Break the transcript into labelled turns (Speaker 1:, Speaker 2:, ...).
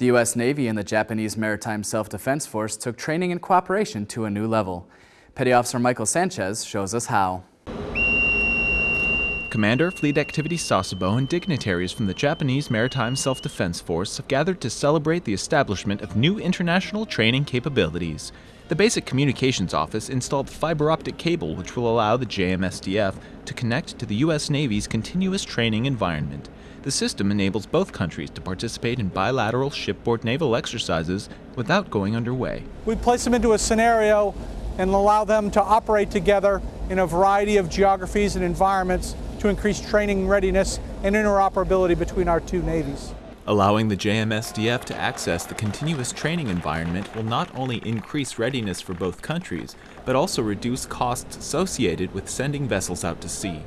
Speaker 1: The U.S. Navy and the Japanese Maritime Self-Defense Force took training and cooperation to a new level. Petty Officer Michael Sanchez shows us how.
Speaker 2: Commander Fleet Activity Sasebo and dignitaries from the Japanese Maritime Self-Defense Force have gathered to celebrate the establishment of new international training capabilities. The Basic Communications Office installed fiber optic cable which will allow the JMSDF to connect to the U.S. Navy's continuous training environment. The system enables both countries to participate in bilateral shipboard naval exercises without going underway.
Speaker 3: We place them into a scenario and allow them to operate together in a variety of geographies and environments to increase training readiness and interoperability between our two navies.
Speaker 2: Allowing the JMSDF to access the continuous training environment will not only increase readiness for both countries, but also reduce costs associated with sending vessels out to sea.